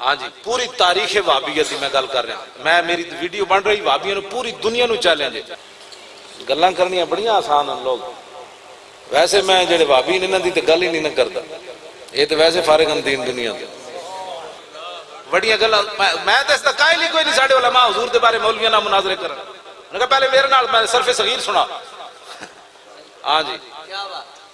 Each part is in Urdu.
ہاں جی پوری تاریخ وابیت دی میں گل کر رہا ہوں۔ میں میری ویڈیو بن رہی وابیوں پوری دنیا نو چیلنج گلاں کرنیاں بڑی آسان ہیں لوگ۔ ویسے میں جڑے وابی نے دی گل ہی نہیں نہ کردا۔ اے تے ویسے فارغ ہم دین دنیا دے بڑی گلاں، میں تے اس دا کائل ہی کوئی نہیں، ساڈے علماء حضور دے بارے مولوی نال مناظرے کرن۔ نے کہا پہلے میرے نال میں صرف صغیر سنا۔ ہاں جی۔ کیا بات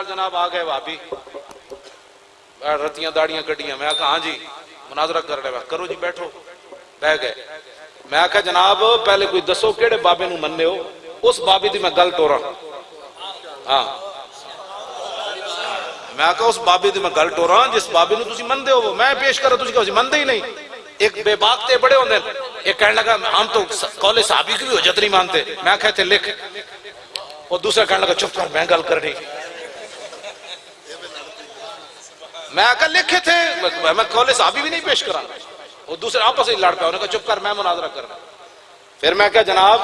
میرے جناب آ گئے بھابی رتیاں داڑیاں کٹیاں میں کہا ہاں جی مناظرہ کر رہے کرو جی بیٹھو بہ گئے میں کہا جناب پہلے کوئی دسو کیڑے بابے نو مننے ہو اس بابی دی میں گل ٹورا ہاں میں کہا اس بابی دی میں گل ٹورا جس بابی نو تسی مندے ہو میں پیش کرا تسی کہو مندے ہی نہیں ایک بے باک تے بڑے ہوندے ایک کہنے لگا ہم تو قول صحابی کی بھی حجت نہیں مانتے میں کہتے لکھ اور دوسرا کہنے لگا چپ کر میں گل کر رہی میں آکا لکھے تھے۔ میں کالے صحابی بھی نہیں پیش کرا۔ وہ دوسرے آپس ہی لڑ پیا انہوں نے کہا چپ کر میں مناظرہ کرنا پھر میں کہا، جناب،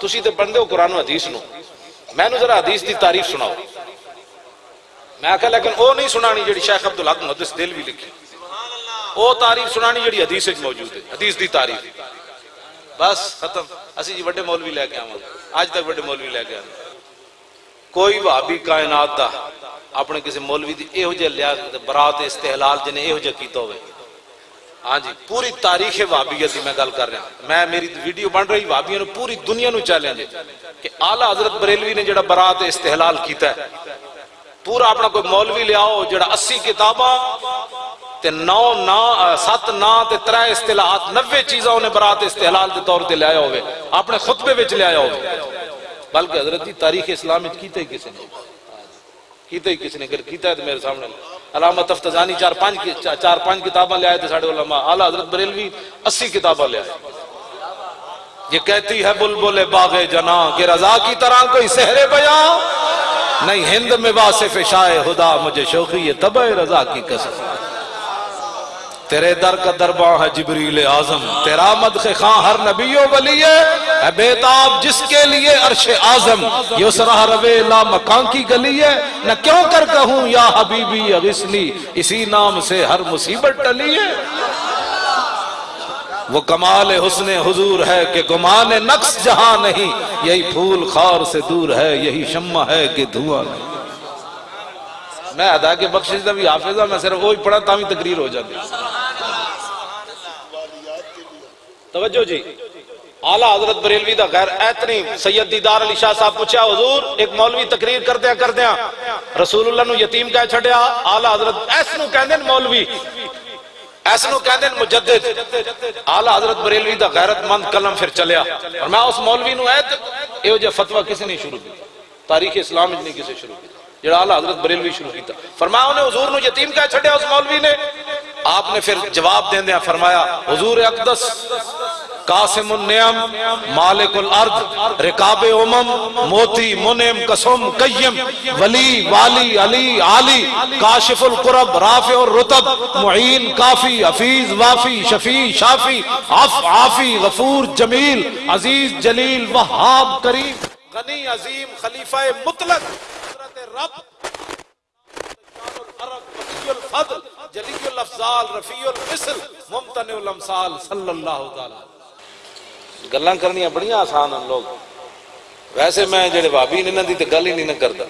تسی تے بندے ہو قرآن و حدیث نو۔ میں نو ذرا حدیث دی تعریف سناؤ۔ میں کہا لیکن وہ نہیں سنانی جڑی شیخ عبدالحق محدث دل بھی لکھی۔ وہ تعریف سنانی جڑی حدیث وچ موجود ہے۔ حدیث دی تعریف۔ بس، ختم۔ اسی جی بڑے مولوی لے کے آواں۔ آج تک بڑے مولوی لے کے آواں۔ کوئی وہابی کائنات دا اپنے کسی مولوی دی اے ہو جے لیا برات استحلال جنے اے ہو جے کیتا ہوئے۔ ہاں جی پوری تاریخ وہابیت میں گل کر رہا ہوں۔ میں، میری ویڈیو بن رہی وہابیوں نے پوری دنیا نو کہ حضرت بریلوی نے جڑا برات استحلال کیتا ہے، پورا اپنا کوئی مولوی لے آؤ، جڑا اسی تے نو، نا، سات، نا تے ترے اصطلاحات نوے چیزاں انہیں برات استحلال دے طور تے لے آیا ہوئے، اپنے خطبے وچ لے آیا ہوئے۔ بلکہ حضرت دی تاریخ اسلام وچ کیتے ہی کسی کیتا ہی کس نے اگر کیتا ہے تو میرے سامنے۔ علامہ تفتزانی چار پانچ کی- چار- پانچ کتاباں لے آئے تھے ساڑھے علماء۔ اعلیٰ حضرت بریلوی اسی کتاباں لے آئے۔ یہ کہتی ہے، بلبل باغ جنا کہ رضا کی طرح کوئی سہرے بیاں۔ نہیں، ہند میں واصف شاہ خدا، مجھے شوقی یہ تبہ رضا کی قسم۔ تیرے در کا درباں ہے جبریل اعظم۔ تیرا مدخ خاں ہر نبی و ولی ہے۔ اے بیتاب جس کے لیے عرش اعظم، یہ اس راہ روے لا مکان کی گلی ہے۔ نہ کیوں کر کہوں یا حبیبی اغسنی اسی نام سے ہر مصیبت ٹلی ہے۔ وہ کمال حسن حضور ہے کہ گمان نقص جہاں نہیں۔ یہی پھول خار سے دور ہے، یہی شمع ہے کہ دھواں نہیں۔ میں ادا کے بخشش دا بھی حافظ ہوں میں صرف وہی پڑھا تاوی تقریر ہو جاتی۔ توجہ جی۔ اعلیٰ حضرت بریلوی دا غیر ایتنی سید دیدار علی شاہ صاحب پوچھا حضور، ایک مولوی تقریر کر دیا کر دیا رسول اللہ نو یتیم کہہ چھڑیا اعلیٰ حضرت ایس نو کہندے نے مولوی۔ ایس نو کہندے نے مجدد۔ اعلیٰ حضرت بریلوی دا غیرت مند قلم پھر چلیا۔ اور میں اس مولوی نو ایت ایو جے فتوہ کسی نہیں شروع کی تاریخ اسلام میں کسی شروع کی جڑا اعلیٰ حضرت بریلوی شروع کیتا۔ فرمایا، انہیں حضور نو یتیم کہہ چھڑیا اس مولوی نے۔ آپ نے پھر جواب دین دیا فرمایا حضور اقدس قاسم النعم مالک الارض رکاب امم موتی منم قسم قیم ولی والی علی عالی کاشف القرب رافع الرتب معین کافی حفیظ وافی شفیع شافی عف عافی غفور جمیل عزیز جلیل وہاب کریم غنی عظیم خلیفہ مطلق حضرت رب العرب الفضل جلی الافضال، رفیع المثل ممتنع الامثال صلی اللہ تعالی گلاں کرنیاں بڑیاں آسان ہیں لوگ۔ ویسے میں جڑے بھابی نے انہاں دی تے گل ہی نہیں نہ کردا۔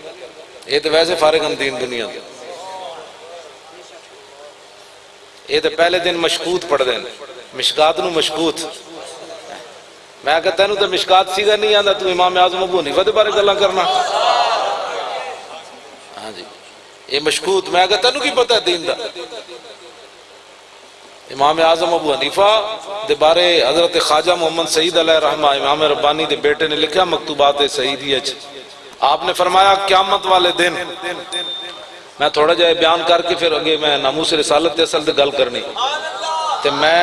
یہ تے ویسے فارغ ہیں دین دنیا دے یہ تے پہلے دن مشکوت پڑھ دین مشکات نو مشکوت۔ میں کہتا تینوں تے مشکات سیدھا نہیں آندا، تو امام اعظم ابو حنیفہ دے بارے گلاں کرنا۔ ہاں جی۔ یہ مشکوت میں کہتا تینوں کی پتہ ہے دین دا۔ امام اعظم ابو حنیفہ دے بارے حضرت خواجہ محمد سعید علیہ رحمہ امام ربانی دے بیٹے نے لکھا مکتوبات سعیدی اچھ آپ نے فرمایا، قیامت والے دن۔ میں تھوڑا جہا بیان کر کے پھر اگے میں ناموس رسالت تے اصل تے گل کرنی۔ تے میں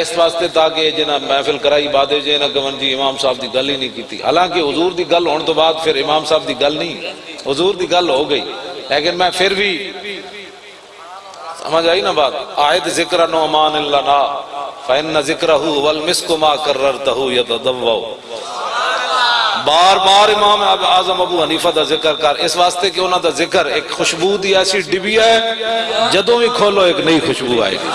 اس واسطے تاکہ جنا محفل کرائی بادے جے نہ گون جی امام صاحب دی گل ہی نہیں کیتی۔ حالانکہ حضور دی گل ہون تو بعد پھر امام صاحب دی گل نہیں، حضور دی گل ہو گئی۔ لیکن میں پھر بھی سمجھ آئی نا بات؟ آیت ذکر نعمان اللہ نا، فَإِنَّ ذِكْرَهُ وَالْمِسْكُ مَا كَرَّرْتَهُ يَتَدَوَّوْ بار بار امام اعظم ابو حنیفہ دا ذکر کر۔ اس واسطے کہ انہوں دا ذکر ایک خوشبو دی ایسی ڈبی ہے، جدوں بھی کھولو ایک نئی خوشبو آئے گی۔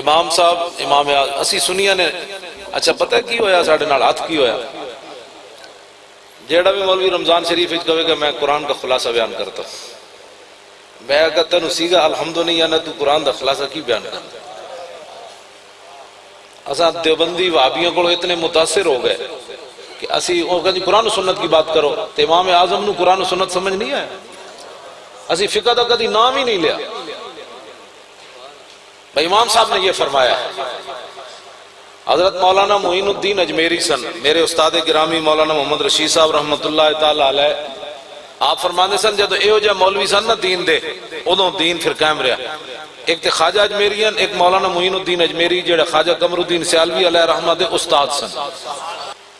امام صاحب، امام اسی سنیا نے اچھا پتہ کی ہویا ساڑھے نال؟ ہاتھ کی ہویا؟ جیڑا بھی مولوی رمضان شریف اچ کہے کہ میں قرآن کا خلاصہ بیان کرتا ہوں۔ میں اگر تینو سیگا الحمد نہیں یا نہ تو قرآن دا خلاصہ کی بیان کرتا؟ اساں دیوبندی وابیوں کو اتنے متاثر ہو گئے کہ اسی وہ کہا جی قرآن و سنت کی بات کرو۔ تو امام اعظم نو قرآن و سنت سمجھ نہیں آیا؟ اسی فقہ دا کدی نام ہی نہیں لیا۔ بھائی، امام صاحب نے یہ فرمایا ہے حضرت مولانا معین الدین اجمیری سن، میرے استاد گرامی مولانا محمد رشید صاحب رحمت اللہ تعالی علیہ، آپ فرمانے سن جدو اے ہو مولوی سن نا دین دے ادوں دین پھر قائم رہا ایک تے خواجہ اجمیریان ایک مولانا معین الدین اجمیری جڑا خواجہ قمر الدین سیالوی علیہ رحمت دے استاد سن۔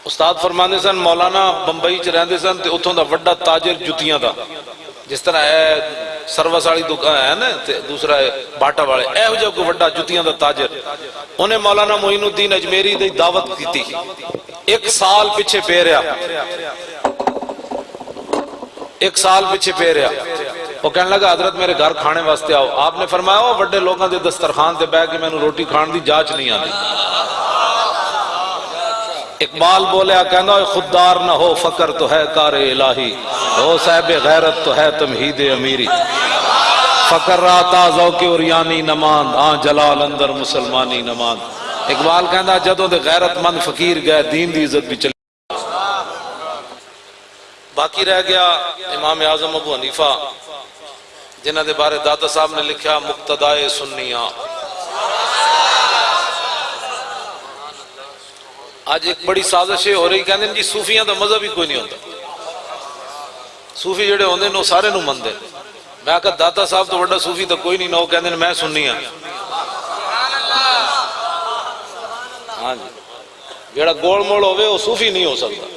استاد فرمانے سن، مولانا بمبئی چ رہندے سن تے اتھوں دا وڈا تاجر جتیاں دا، جس طرح اے سروس والی دکان ہے نا دوسرا ہے باٹا والے اے ہو جا وڈا جتیاں دا تاجر انہیں مولانا معین الدین اجمیری دی دعوت کیتی ایک سال پیچھے پہ رہا ایک سال پیچھے پہ رہا وہ کہنے لگا حضرت میرے گھر کھانے واسطے آؤ آپ نے فرمایا وہ بڑے لوگاں دے دسترخوان تے بیٹھ کے میں روٹی کھان دی جاچ نہیں آتی اقبال بولیا کہنا خوددار نہ ہو فقر تو ہے کار الہی ہو صاحب غیرت تو ہے تمہید امیری۔ فقر راتا ذوق اوریانی نماند آن جلال اندر مسلمانی نماند۔ اقبال کہنا جدوں دے غیرت مند فقیر گئے، دین دی عزت بھی چلی۔ باقی رہ گیا امام اعظم ابو حنیفہ جنہ دے بارے داتا صاحب نے لکھا مقتدائے سنیاں آج ایک بڑی سازش ہو رہی کہنے جی صوفیاں دا مذہب ہی کوئی نہیں ہوتا۔ صوفی جڑے ہوندے نو سارے نو مندے میں کہا داتا صاحب تو بڑا صوفی تو کوئی نہیں نو کہنے میں سننی ہاں۔ ہاں جی۔ جڑا گول موڑ ہوئے وہ صوفی نہیں ہو سکتا۔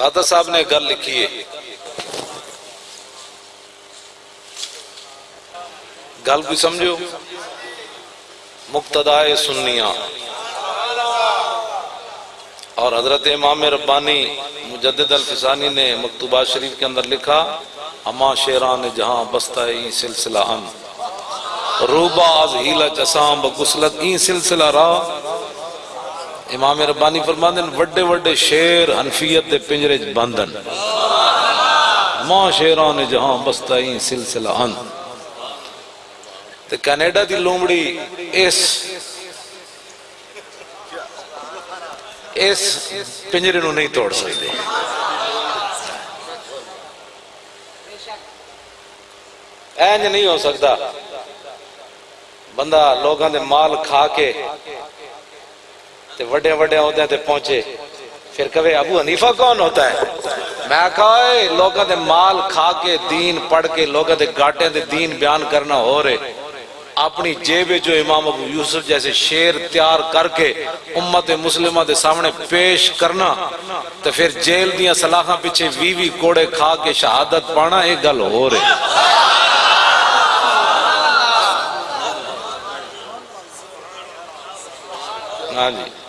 داتا صاحب نے گل لکھی ہے۔ گل بھی سمجھو؟ مقتدائے سنیاں۔ اور حضرت امام ربانی مجدد الفسانی نے مکتوبات شریف کے اندر لکھا، اما شیران جہاں بستہ ای سلسلہ ان۔ روبا از ہیلا چسام بگسلت، ای سلسلہ را امام ربانی فرماندن وڈے وڈے شیر حنفیت دے پنجرے بندن ماں شیران جہاں بستہ ای سلسلہ ان۔ تے کینیڈا دی لومڑی اس اس پنجرے نو نہیں توڑ سکتے۔ اینج نہیں ہو سکتا۔ بندہ لوگاں دے مال کھا کے تے وڈے وڈے عہدے تے پہنچے۔ پھر کہے، ابو حنیفہ کون ہوتا ہے؟ میں کہا اے لوگاں دے مال کھا کے، دین پڑھ کے، لوگاں دے گاٹے دے دین بیان کرنا ہو رہے۔ اپنی جیب جو امام ابو یوسف جیسے شیر تیار کر کے امت مسلمہ دے سامنے پیش کرنا تو پھر جیل دیاں سلاخاں پیچھے وی وی کوڑے کھا کے شہادت پانا ایک گل ہو رہے ہاں جی۔